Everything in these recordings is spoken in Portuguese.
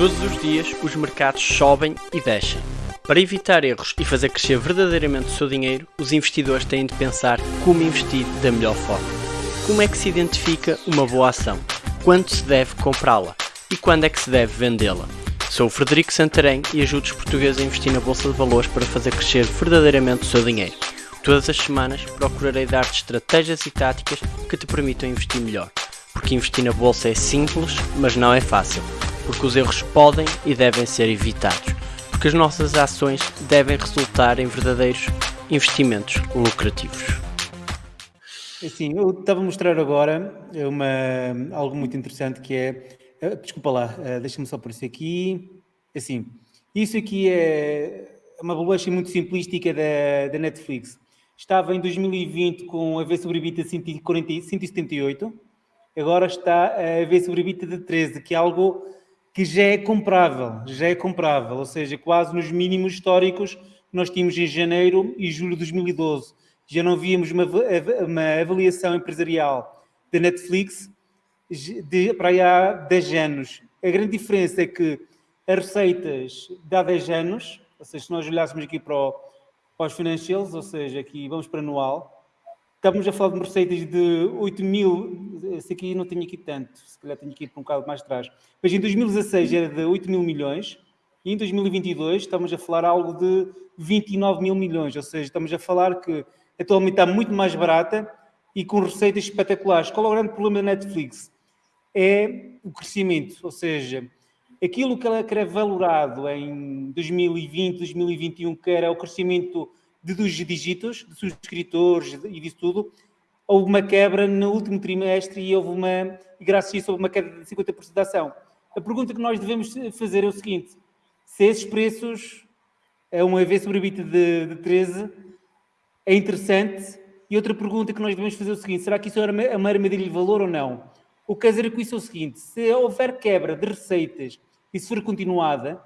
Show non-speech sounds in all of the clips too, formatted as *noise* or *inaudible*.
Todos os dias os mercados sobem e descem. Para evitar erros e fazer crescer verdadeiramente o seu dinheiro, os investidores têm de pensar como investir da melhor forma. Como é que se identifica uma boa ação? Quando se deve comprá-la? E quando é que se deve vendê-la? Sou o Frederico Santarém e ajudo os portugueses a investir na Bolsa de Valores para fazer crescer verdadeiramente o seu dinheiro. Todas as semanas procurarei dar-te estratégias e táticas que te permitam investir melhor. Porque investir na Bolsa é simples, mas não é fácil porque os erros podem e devem ser evitados, porque as nossas ações devem resultar em verdadeiros investimentos lucrativos. Assim, eu estava a mostrar agora uma, algo muito interessante que é, eh, desculpa lá, eh, deixa-me só isso aqui, assim, isso aqui é uma valuation muito simplística da, da Netflix. Estava em 2020 com a V sobre EBITDA 178, agora está a V sobre EBITDA de 13, que é algo que já é comprável, já é comprável, ou seja, quase nos mínimos históricos que nós tínhamos em janeiro e julho de 2012. Já não víamos uma, uma avaliação empresarial da Netflix de, para aí há 10 anos. A grande diferença é que as receitas de há 10 anos, ou seja, se nós olhássemos aqui para, o, para os financials, ou seja, aqui vamos para anual, Estávamos a falar de receitas de 8 mil, esse aqui não tenho aqui tanto, se calhar tenho aqui para um bocado mais atrás. Mas em 2016 era de 8 mil milhões e em 2022 estamos a falar algo de 29 mil milhões, ou seja, estamos a falar que atualmente está muito mais barata e com receitas espetaculares. Qual é o grande problema da Netflix? É o crescimento, ou seja, aquilo que ela era valorado em 2020, 2021, que era o crescimento de dos dígitos, de subscritores e disso tudo, houve uma quebra no último trimestre e houve uma, e graças a isso houve uma queda de 50% da ação. A pergunta que nós devemos fazer é o seguinte, se esses preços, é uma vez sobre EBITDA de, de 13, é interessante, e outra pergunta que nós devemos fazer é o seguinte, será que isso é uma armadilha de valor ou não? O que quer dizer com isso é o seguinte, se houver quebra de receitas e se for continuada,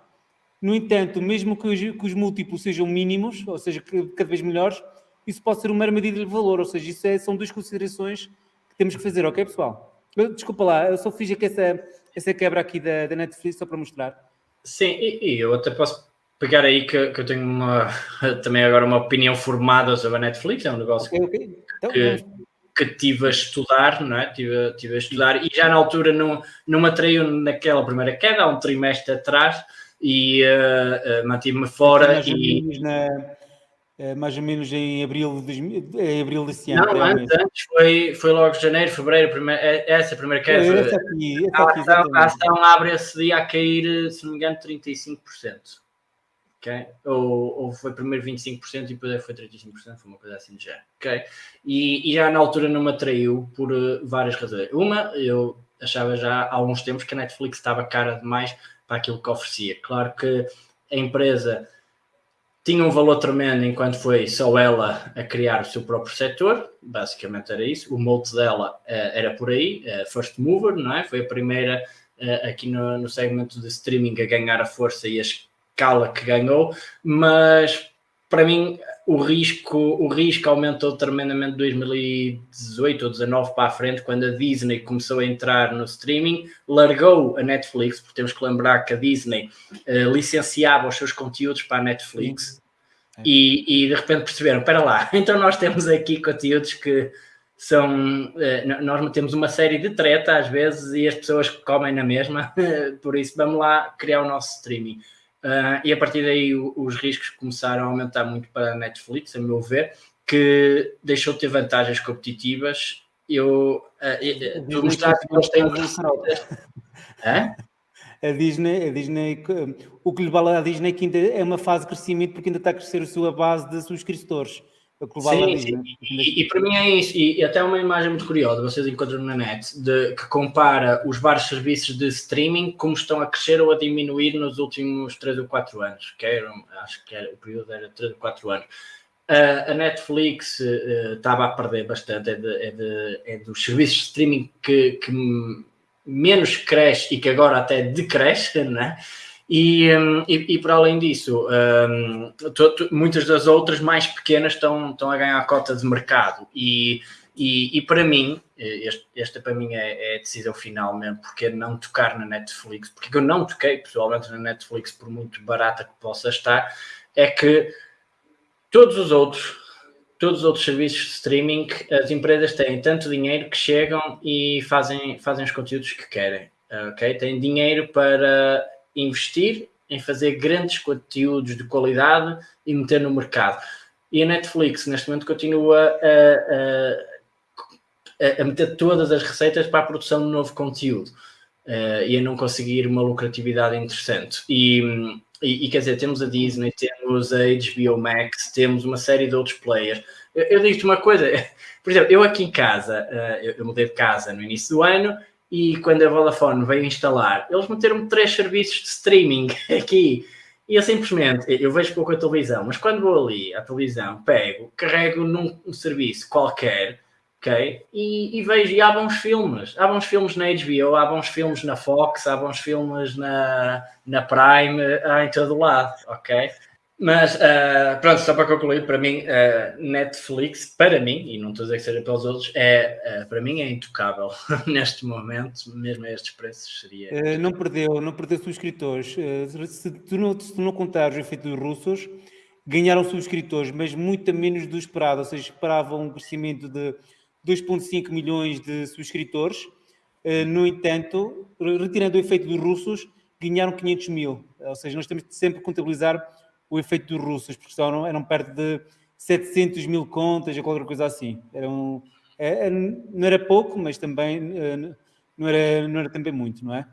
no entanto, mesmo que os, que os múltiplos sejam mínimos, ou seja, cada vez melhores, isso pode ser uma medida de valor, ou seja, isso é, são duas considerações que temos que fazer, ok, pessoal? Desculpa lá, eu só fiz aqui essa, essa quebra aqui da, da Netflix só para mostrar. Sim, e, e eu até posso pegar aí que, que, eu tenho uma, *laughs* também agora uma opinião formada sobre a Netflix, é um negócio okay, okay. Então, que, que tive a estudar, não é? Tive, tive a estudar e já na altura não, não me atraiu naquela primeira queda, há um trimestre atrás, e uh, uh, mantive-me fora. Mais, e... ou na, uh, mais ou menos em abril, de, em abril desse ano. Não, antes, antes, foi, foi logo janeiro, fevereiro, primeira, essa primeira queda. Essa aqui, essa aqui, a, ação, a ação abre esse dia a cair, se não me engano, 35%. Okay? Ou, ou foi primeiro 25% e depois foi 35%, foi uma coisa assim de género. Okay? E, e já na altura não me atraiu por várias razões. Uma, eu achava já há alguns tempos que a Netflix estava cara demais para aquilo que oferecia. Claro que a empresa tinha um valor tremendo enquanto foi só ela a criar o seu próprio setor, basicamente era isso. O molde dela uh, era por aí, uh, first mover, não é? Foi a primeira uh, aqui no, no segmento de streaming a ganhar a força e a escala que ganhou, mas para mim o risco, o risco aumentou tremendamente de 2018 ou 2019 para a frente, quando a Disney começou a entrar no streaming, largou a Netflix, porque temos que lembrar que a Disney uh, licenciava os seus conteúdos para a Netflix é. e, e, de repente perceberam, espera lá, *laughs* então nós temos aqui conteúdos que são, uh, nós temos uma série de treta às vezes e as pessoas comem na mesma, *laughs* por isso vamos lá criar o nosso streaming. Uh, e a partir daí o, os riscos começaram a aumentar muito para a Netflix, a meu ver, que deixou de ter vantagens competitivas. Eu, uh, tu mostraste que eles têm A Disney, a Disney, o que lhe vale à Disney é que ainda é uma fase de crescimento porque ainda está a crescer a sua base de subscritores. Sim, sim. E, e, para mim é isso, e, e, até uma imagem muito curiosa, vocês encontram na net, de, que compara os vários serviços de streaming como estão a crescer ou a diminuir nos últimos 3 ou 4 anos, que era, acho que era, o período era 3 ou 4 anos. Uh, a Netflix uh, estava a perder bastante, é, de, é, de, é, dos serviços de streaming que, que menos cresce e que agora até decresce, né? E, um, e, e, para além disso, um, muitas das outras mais pequenas estão, estão a ganhar a cota de mercado. E, E, e para mim, este, esta para mim é, é, a decisão final mesmo, porque é não tocar na Netflix, porque eu não toquei pessoalmente na Netflix, por muito barata que possa estar, é que todos os outros, todos os outros serviços de streaming, as empresas têm tanto dinheiro que chegam e fazem, fazem os conteúdos que querem. Ok? Têm dinheiro para investir em fazer grandes conteúdos de qualidade e meter no mercado. E a Netflix, neste momento, continua a, a, a meter todas as receitas para a produção de novo conteúdo uh, e a não conseguir uma lucratividade interessante. E, e, e, quer dizer, temos a Disney, temos a HBO Max, temos uma série de outros players. Eu, eu digo-te uma coisa, *laughs* por exemplo, eu aqui em casa, uh, eu, eu mudei de casa no início do ano e quando a Vodafone veio instalar, eles meteram três serviços de streaming *laughs* aqui. E eu simplesmente, eu vejo pouco a televisão, mas quando vou ali à televisão, pego, carrego num um serviço qualquer, ok? E, e, vejo, e há bons filmes. Há bons filmes na HBO, há bons filmes na Fox, há bons filmes na, na Prime, há em todo lado, ok? Mas, uh, pronto, só para concluir, para mim, uh, Netflix, para mim, e não estou a dizer que seja pelos outros, é, uh, para mim é intocável *laughs* neste momento, mesmo a estes preços seria... não perdeu, não perdeu subscritores. se, tu não, se tu não contares o efeito dos russos, ganharam subscritores, mas muito menos do esperado, ou seja, esperavam um crescimento de 2,5 milhões de subscritores. no entanto, retirando o efeito dos russos, ganharam 500 mil, ou seja, nós temos de sempre contabilizar o efeito dos russos, porque eram, perto de 700 mil contas ou qualquer coisa assim. Eram, é, é, não era pouco, mas também eh, não era, não era também muito, não é?